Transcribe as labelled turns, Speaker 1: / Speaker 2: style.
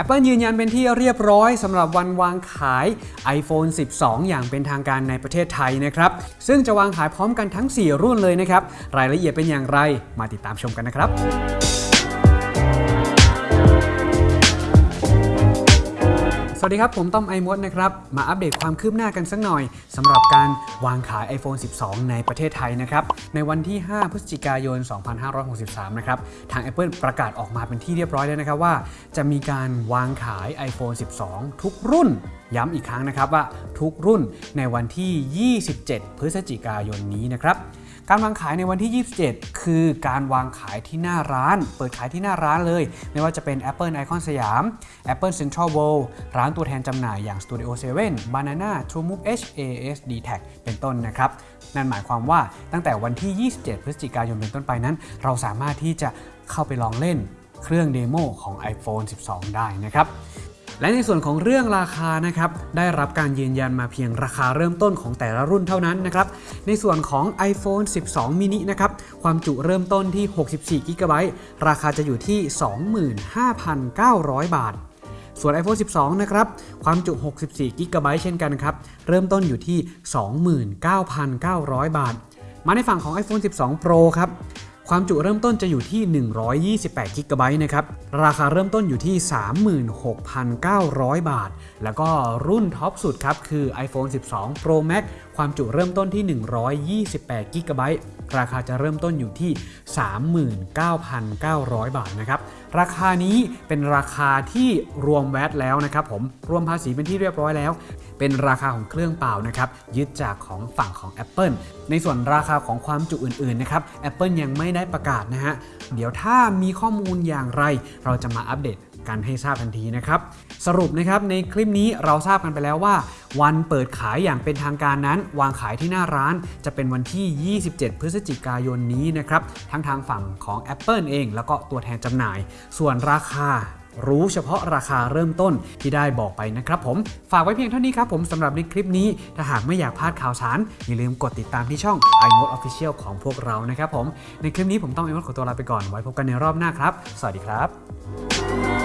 Speaker 1: Apple ยืนยันเป็นที่เรียบร้อยสำหรับวันวางขาย iPhone 12 อย่างเป็นทางการในประเทศไทยนะครับ ซึ่งจะวางขายพร้อมกันทั้ง 4 รุ่นเลยนะครับ รายละเอียดเป็นอย่างไร มาติดตามชมกันนะครับ วัสดีครับ ผมต้อมไอมดนะครับ มาอัปเดตความคืบหน้ากันสักหน่อยสำหรับการวางขาย iPhone 12 ในประเทศไทยนะครับ ในวันที่ 5 พฤศจิกายน 2563 นะครับ ทาง Apple ประกาศออกมาเป็นที่เรียบร้อยแล้วนะครับว่า จะมีการวางขาย iPhone 12 ทุกรุ่น ย้ำอีกครั้งนะครับว่าทุกรุ่นในวันที่ 27 พฤศจิกายนนี้นะครับ การวางขายในวันที่ 27 คือการวางขายที่หน้าร้าน เปิดขายที่หน้าร้านเลย ไม่ว่าจะเป็น Apple Icon สยาม Apple Central World ร้านตัวแทนจำหน่ายอย่าง Studio 7 Banana TrueMove H AS d t a c เป็นต้นนะครับ นั่นหมายความว่าตั้งแต่วันที่ 27 พฤศจิกายนเป็นต้นไปนั้น เราสามารถที่จะเข้าไปลองเล่นเครื่องเดโมของ iPhone 12 ได้นะครับ และในส่วนของเรื่องราคานะครับได้รับการยืนยันมาเพียงราคาเริ่มต้นของแต่ละรุ่นเท่านั้นนะครับในส่วนของ iPhone 12 mini นะครับความจุเริ่มต้นที่ 64 g b ราคาจะอยู่ที่ 25,900 บาท ส่วน iPhone 12 นะครับความจุ 64 g b เช่นกันครับเริ่มต้นอยู่ที่ 29,900 บาท มาในฝั่งของ iPhone 12 Pro ครับ ความจุเริ่มต้นจะอยู่ที่ 128 g b นะครับ ราคาเริ่มต้นอยู่ที่ 36,900 บาท แล้วก็รุ่นท็อปสุดครับ คือ iPhone 12 Pro Max ความจุเริ่มต้นที่ 128 g b ราคาจะเริ่มต้นอยู่ที่ 39,900 บาทนะครับ ราคานี้เป็นราคาที่รวมแวตแล้วนะครับผม รวมภาษีเป็นที่เรียบร้อยแล้ว เป็นราคาของเครื่องเปล่านะครับยึดจากของฝั่งของ Apple ในส่วนราคาของความจุอื่นๆนะครับ Apple ยังไม่ได้ประกาศนะฮะเดี๋ยวถ้ามีข้อมูลอย่างไร เราจะมาอัปเดตกันให้ทราบทันทีนะครับ สรุปนะครับในคลิปนี้เราทราบกันไปแล้วว่า วันเปิดขายอย่างเป็นทางการนั้น วางขายที่หน้าร้าน จะเป็นวันที่ 27 พฤศจิกายนนี้นะครับ ทั้งทางฝั่งของ Apple เอง แล้วก็ตัวแทนจำหน่าย ส่วนราคา รู้เฉพาะราคาเริ่มต้นที่ได้บอกไปนะครับผม ฝากไว้เพียงเท่านี้ครับผมสำหรับในคลิปนี้ ถ้าหากไม่อยากพลาดข่าวสาร อย่าลืมกดติดตามที่ช่อง iMode Official ของพวกเรานะครับผม ในคลิปนี้ผมต้องไอมดขอตัวลาไปก่อนไว้พบกันในรอบหน้าครับ สวัสดีครับ